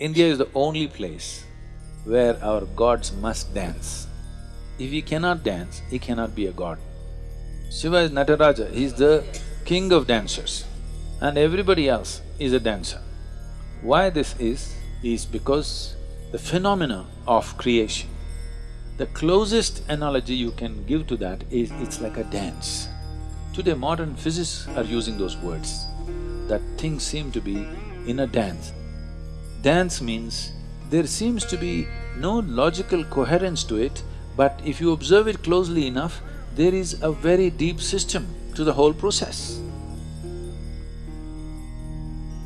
India is the only place where our gods must dance. If he cannot dance, he cannot be a god. Shiva is Nataraja, he is the king of dancers and everybody else is a dancer. Why this is, is because the phenomena of creation. The closest analogy you can give to that is it's like a dance. Today modern physicists are using those words, that things seem to be in a dance. Dance means there seems to be no logical coherence to it, but if you observe it closely enough, there is a very deep system to the whole process.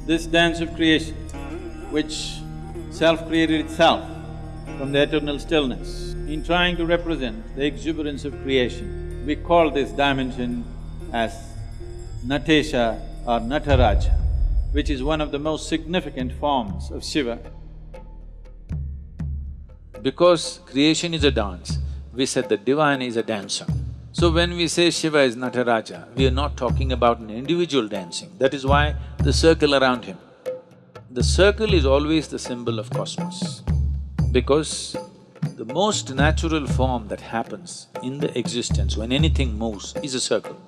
This dance of creation, which self-created itself from the eternal stillness, in trying to represent the exuberance of creation, we call this dimension as Natesha or Nataraja, which is one of the most significant forms of Shiva. Because creation is a dance, we said the divine is a dancer. So when we say Shiva is Nataraja, we are not talking about an individual dancing, that is why the circle around him. The circle is always the symbol of cosmos, because the most natural form that happens in the existence when anything moves is a circle.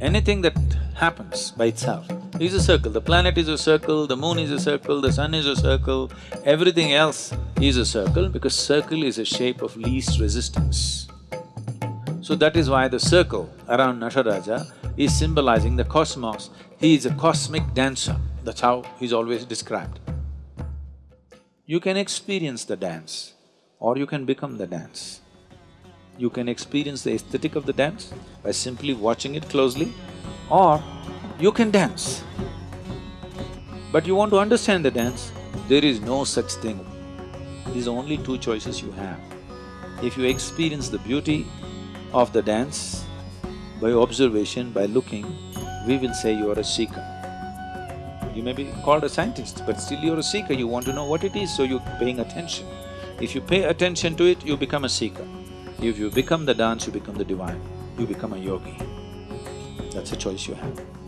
Anything that happens by itself is a circle. The planet is a circle, the moon is a circle, the sun is a circle, everything else is a circle because circle is a shape of least resistance. So that is why the circle around Nataraja is symbolizing the cosmos. He is a cosmic dancer, that's how he's always described. You can experience the dance or you can become the dance. You can experience the aesthetic of the dance by simply watching it closely or you can dance. But you want to understand the dance, there is no such thing. These are only two choices you have. If you experience the beauty of the dance by observation, by looking, we will say you are a seeker. You may be called a scientist, but still you're a seeker, you want to know what it is, so you're paying attention. If you pay attention to it, you become a seeker. If you become the dance, you become the divine, you become a yogi. That's a choice you have.